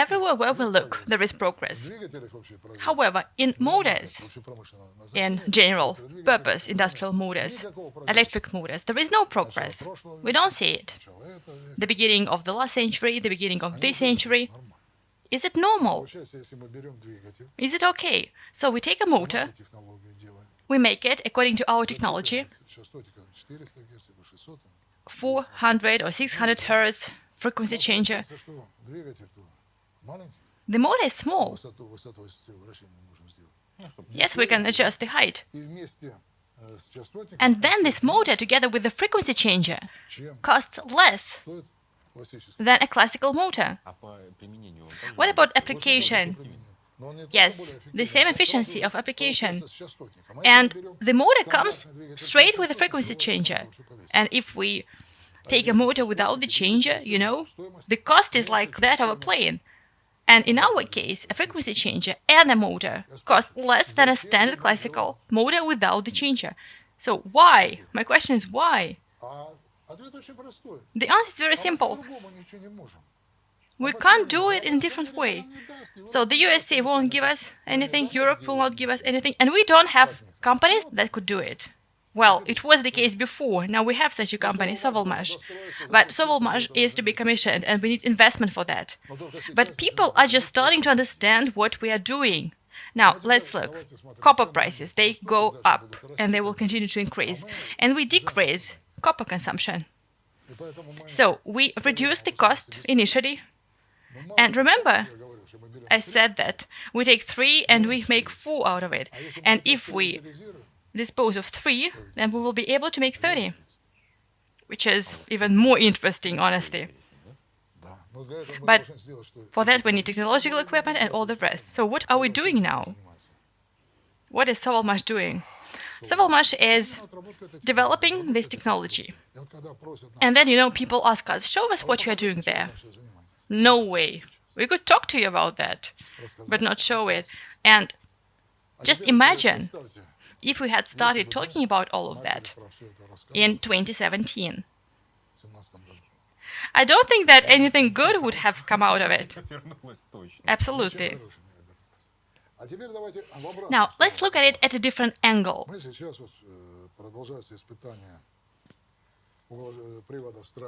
everywhere where we look, there is progress. However, in motors, in general purpose industrial motors, electric motors, there is no progress. We don't see it. The beginning of the last century, the beginning of this century. Is it normal? Is it okay? So we take a motor, we make it according to our technology, 400 or 600 hertz frequency changer. The motor is small. Yes, we can adjust the height. And then this motor, together with the frequency changer, costs less than a classical motor. What about application? Yes, the same efficiency of application. And the motor comes straight with the frequency changer. And if we take a motor without the changer, you know, the cost is like that of a plane. And in our case, a frequency changer and a motor cost less than a standard classical motor without the changer. So why? My question is why? The answer is very simple. We can't do it in a different way. So the USA won't give us anything, Europe will not give us anything, and we don't have companies that could do it. Well, it was the case before. Now we have such a company, Sovelmash. But Sovelmash is to be commissioned, and we need investment for that. But people are just starting to understand what we are doing. Now, let's look. Copper prices, they go up, and they will continue to increase. And we decrease copper consumption. So we reduce the cost initially and remember, I said that we take three and we make four out of it. And if we dispose of three, then we will be able to make 30, which is even more interesting, honestly. But for that, we need technological equipment and all the rest. So what are we doing now? What is Sovelmash doing? Sovelmash is developing this technology. And then, you know, people ask us, show us what you are doing there. No way. We could talk to you about that, but not show it. And just imagine if we had started talking about all of that in 2017. I don't think that anything good would have come out of it. Absolutely. Now, let's look at it at a different angle.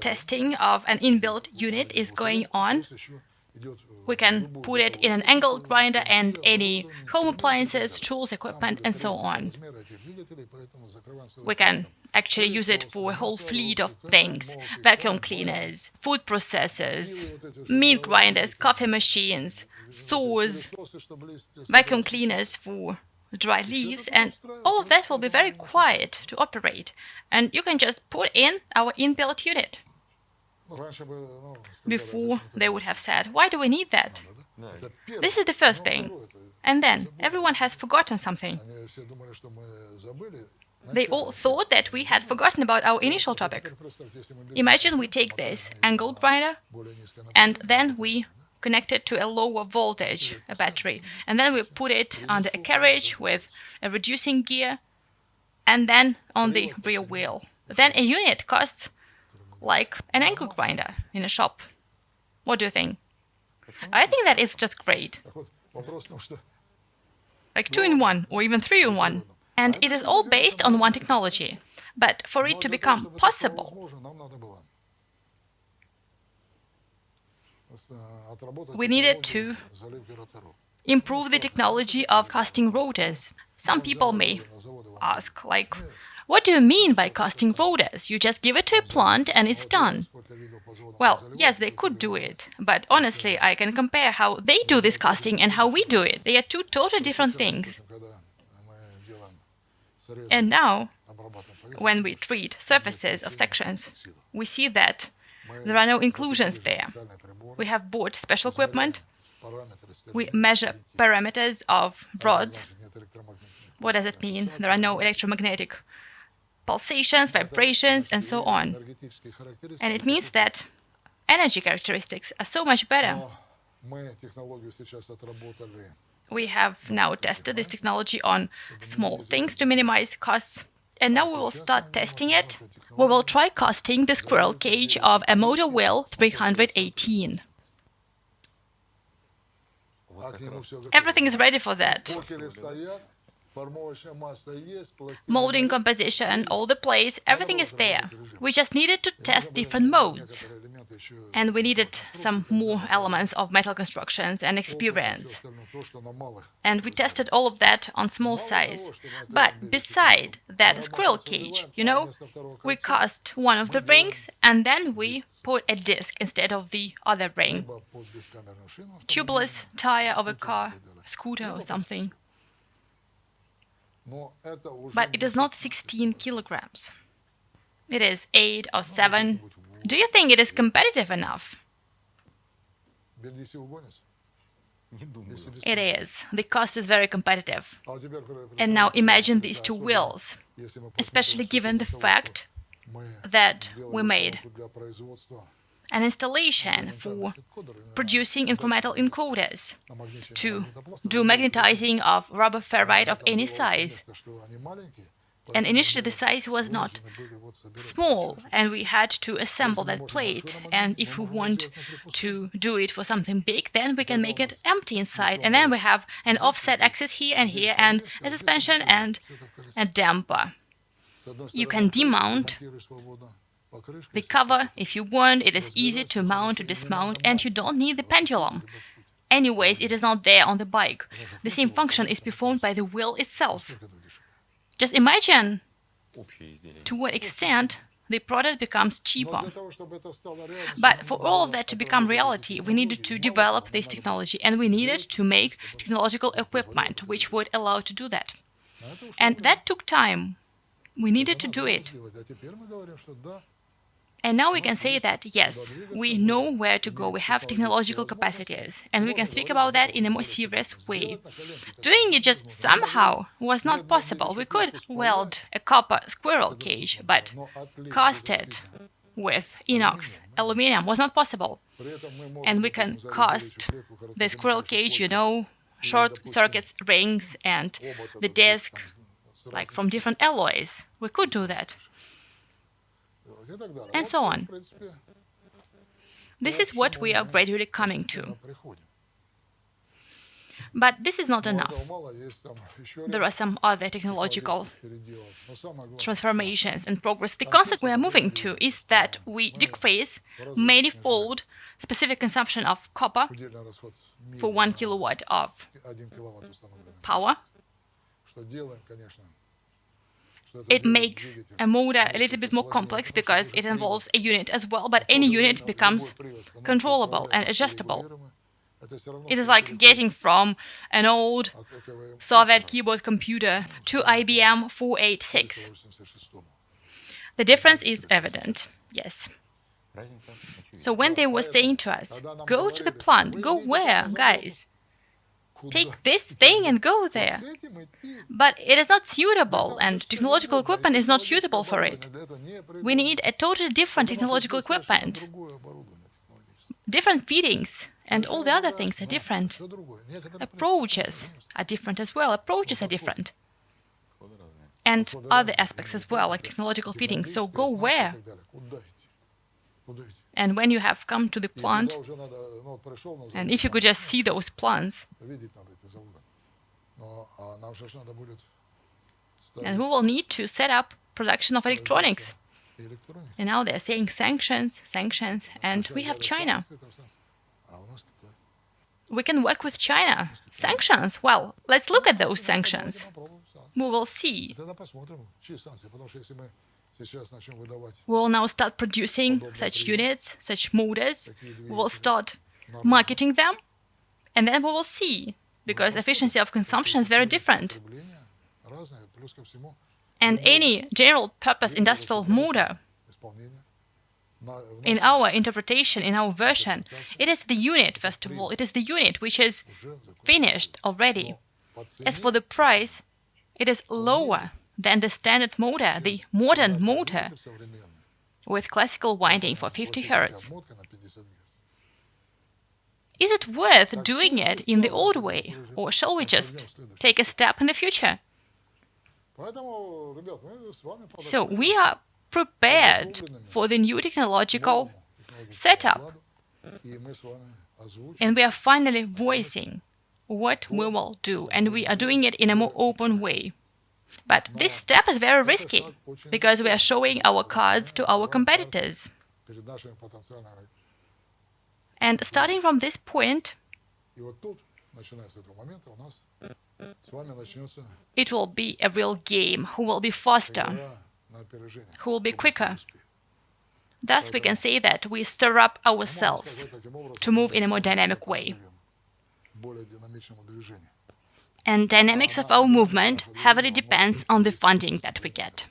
Testing of an inbuilt unit is going on. We can put it in an angle grinder and any home appliances, tools, equipment, and so on. We can actually use it for a whole fleet of things. Vacuum cleaners, food processors, meat grinders, coffee machines, saws, vacuum cleaners for dry leaves, and all of that will be very quiet to operate. And you can just put in our inbuilt unit. Before, they would have said, why do we need that? This is the first thing. And then, everyone has forgotten something. They all thought that we had forgotten about our initial topic. Imagine we take this angle grinder, and then we connect it to a lower voltage, a battery. And then we put it under a carriage with a reducing gear and then on the rear wheel. Then a unit costs like an angle grinder in a shop. What do you think? I think that it's just great. Like two in one or even three in one. And it is all based on one technology. But for it to become possible, we needed to improve the technology of casting rotors. Some people may ask, like, what do you mean by casting rotors? You just give it to a plant and it's done. Well, yes, they could do it, but honestly, I can compare how they do this casting and how we do it. They are two totally different things. And now, when we treat surfaces of sections, we see that there are no inclusions there. We have bought special equipment. We measure parameters of rods. What does it mean? There are no electromagnetic pulsations, vibrations, and so on. And it means that energy characteristics are so much better. We have now tested this technology on small things to minimize costs, and now we will start testing it. We will try casting the squirrel cage of a motor wheel 318. Everything is ready for that. Molding composition, all the plates, everything is there. We just needed to test different modes. And we needed some more elements of metal constructions and experience. And we tested all of that on small size. But beside that squirrel cage, you know, we cast one of the rings and then we put a disc instead of the other ring. Tubeless tire of a car, scooter or something. But it is not 16 kilograms. It is 8 or 7. Do you think it is competitive enough? It is. The cost is very competitive. And now imagine these two wheels, especially given the fact that we made an installation for producing incremental encoders to do magnetizing of rubber ferrite of any size. And initially the size was not small, and we had to assemble that plate. And if we want to do it for something big, then we can make it empty inside. And then we have an offset axis here and here, and a suspension and a damper. You can demount the cover if you want, it is easy to mount, to dismount, and you don't need the pendulum. Anyways, it is not there on the bike. The same function is performed by the wheel itself. Just imagine to what extent the product becomes cheaper. But for all of that to become reality, we needed to develop this technology and we needed to make technological equipment which would allow to do that. And that took time. We needed to do it. And now we can say that, yes, we know where to go, we have technological capacities, and we can speak about that in a more serious way. Doing it just somehow was not possible. We could weld a copper squirrel cage, but cast it with inox aluminum was not possible. And we can cast the squirrel cage, you know, short circuits, rings, and the disc, like from different alloys. We could do that and so on. This is what we are gradually coming to. But this is not enough. There are some other technological transformations and progress. The concept we are moving to is that we decrease manifold specific consumption of copper for one kilowatt of power it makes a motor a little bit more complex because it involves a unit as well, but any unit becomes controllable and adjustable. It is like getting from an old Soviet keyboard computer to IBM 486. The difference is evident, yes. So when they were saying to us, go to the plant, go where, guys? Take this thing and go there. But it is not suitable, and technological equipment is not suitable for it. We need a totally different technological equipment. Different feedings and all the other things are different. Approaches are different as well. Approaches are different. And other aspects as well, like technological feeding. So go where? And when you have come to the plant, and if you could just see those plants, and we will need to set up production of electronics. And now they're saying sanctions, sanctions, and we have China. We can work with China. Sanctions? Well, let's look at those sanctions. We will see. We will now start producing such units, such motors. We will start marketing them, and then we will see, because efficiency of consumption is very different. And any general-purpose industrial motor, in our interpretation, in our version, it is the unit, first of all, it is the unit which is finished already. As for the price, it is lower than the standard motor, the modern motor, with classical winding for 50 Hz. Is it worth doing it in the old way, or shall we just take a step in the future? So we are prepared for the new technological setup, and we are finally voicing what we will do, and we are doing it in a more open way. But this step is very risky because we are showing our cards to our competitors. And starting from this point, it will be a real game who will be faster, who will be quicker. Thus, we can say that we stir up ourselves to move in a more dynamic way and dynamics of our movement heavily depends on the funding that we get.